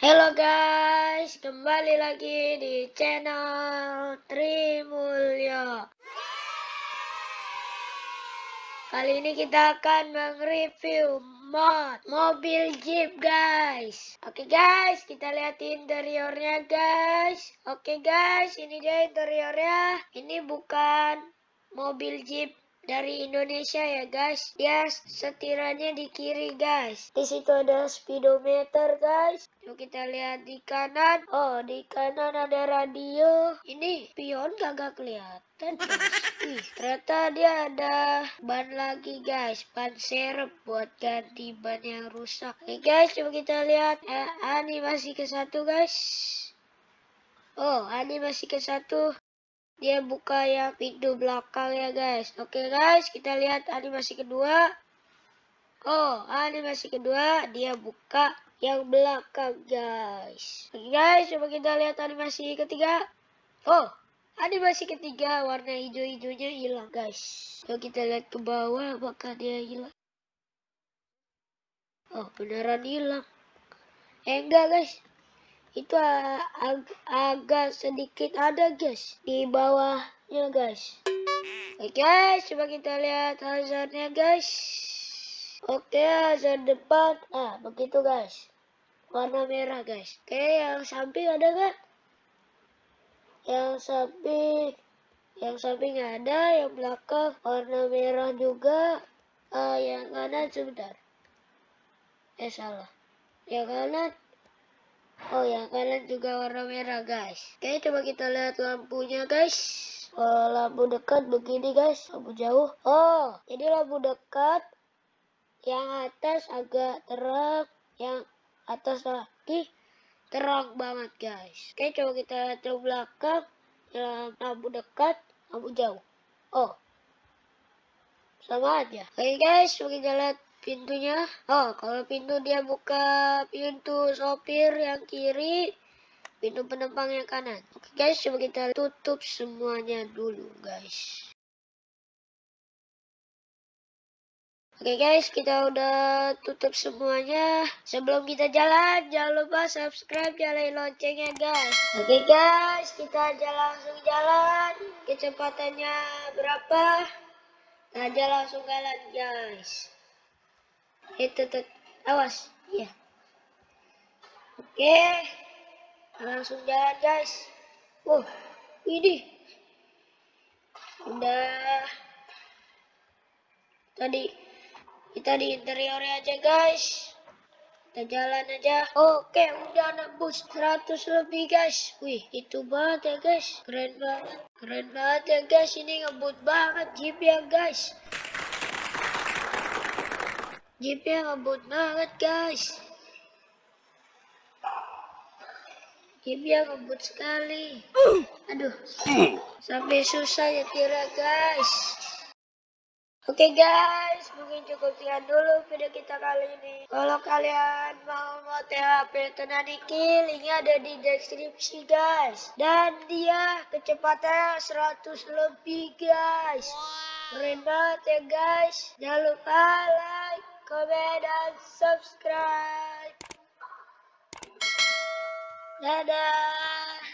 Halo guys, kembali lagi di channel Trimulyo. Kali ini kita akan mereview mod mobil Jeep guys. Oke guys, kita lihat interiornya guys. Oke guys, ini dia interiornya. Ini bukan mobil Jeep dari Indonesia ya guys. Dia setirannya di kiri guys. Di situ ada speedometer guys. Yuk kita lihat di kanan. Oh di kanan ada radio. Ini pion kagak kelihatan. Ih, ternyata dia ada ban lagi guys. Ban serep buat ganti ban yang rusak. Oke guys, coba kita lihat eh, animasi ke satu guys. Oh, animasi ke satu dia buka yang pintu belakang ya guys. Oke guys kita lihat animasi kedua. Oh animasi kedua dia buka yang belakang guys. Oke guys coba kita lihat animasi ketiga. Oh animasi ketiga warna hijau-hijaunya hilang guys. Coba kita lihat ke bawah apakah dia hilang? Oh beneran hilang. Eh enggak guys itu ag agak sedikit ada guys. Di bawahnya guys. Oke guys. Coba kita lihat hazardnya guys. Oke hazard depan. Ah begitu guys. Warna merah guys. Oke yang samping ada kan yang samping yang samping ada yang belakang warna merah juga. Uh, yang kanan sebentar. Eh salah. Yang kanan Oh ya, kalian juga warna merah guys. Oke, coba kita lihat lampunya guys. Oh, lampu dekat begini guys, lampu jauh. Oh, jadi lampu dekat yang atas agak terang, yang atas lagi terang banget guys. Oke, coba kita lihat ke belakang. Lampu dekat, lampu jauh. Oh, sama aja. Oke guys, kita lihat pintunya oh kalau pintu dia buka pintu sopir yang kiri pintu penumpang yang kanan oke guys coba kita tutup semuanya dulu guys Oke guys, kita udah tutup semuanya. Sebelum kita jalan, jangan lupa subscribe, nyalain loncengnya guys. Oke guys, kita aja langsung jalan. Kecepatannya berapa? Kita aja langsung jalan guys itu awas. Ya oke. Langsung jalan guys. Uh ini. Udah. Tadi kita di interiornya aja guys. Kita jalan aja. Oke udah nembus 100 lebih guys. Wih itu banget ya guys. Keren banget. Keren banget ya guys. Ini ngebut banget jeep ya guys Jeepnya ngebut banget guys. Jeepnya ngebut sekali. Aduh, sampai susah ya kira guys. Oke okay guys, mungkin cukup sekian dulu video kita kali ini. Kalau kalian mau mau THP Tenaniki, linknya ada di deskripsi guys. Dan dia kecepatannya 100 lebih guys. Keren banget ya guys. Jangan lupa like, comment, and subscribe. Dadah!